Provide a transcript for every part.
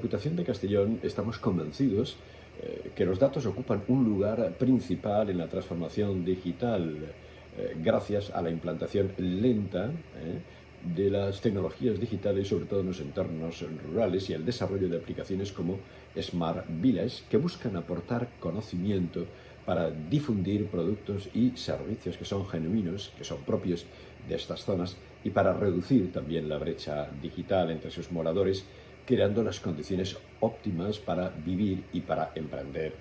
de Castellón estamos convencidos eh, que los datos ocupan un lugar principal en la transformación digital eh, gracias a la implantación lenta eh, de las tecnologías digitales, sobre todo en los entornos rurales, y el desarrollo de aplicaciones como Smart Village, que buscan aportar conocimiento para difundir productos y servicios que son genuinos, que son propios de estas zonas, y para reducir también la brecha digital entre sus moradores creando las condiciones óptimas para vivir y para emprender.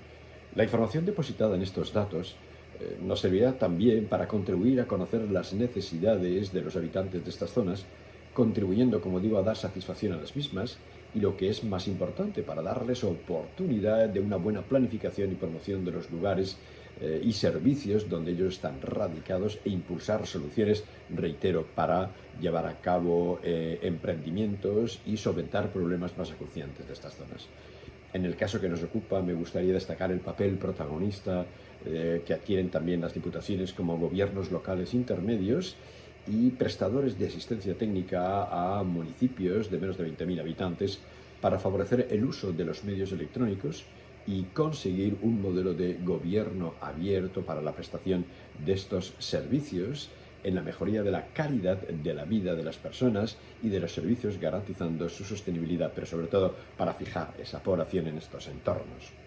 La información depositada en estos datos eh, nos servirá también para contribuir a conocer las necesidades de los habitantes de estas zonas, contribuyendo, como digo, a dar satisfacción a las mismas y lo que es más importante, para darles oportunidad de una buena planificación y promoción de los lugares eh, y servicios donde ellos están radicados e impulsar soluciones, reitero, para llevar a cabo eh, emprendimientos y solventar problemas más acuciantes de estas zonas. En el caso que nos ocupa, me gustaría destacar el papel protagonista eh, que adquieren también las diputaciones como gobiernos locales intermedios y prestadores de asistencia técnica a municipios de menos de 20.000 habitantes para favorecer el uso de los medios electrónicos y conseguir un modelo de gobierno abierto para la prestación de estos servicios en la mejoría de la calidad de la vida de las personas y de los servicios garantizando su sostenibilidad, pero sobre todo para fijar esa población en estos entornos.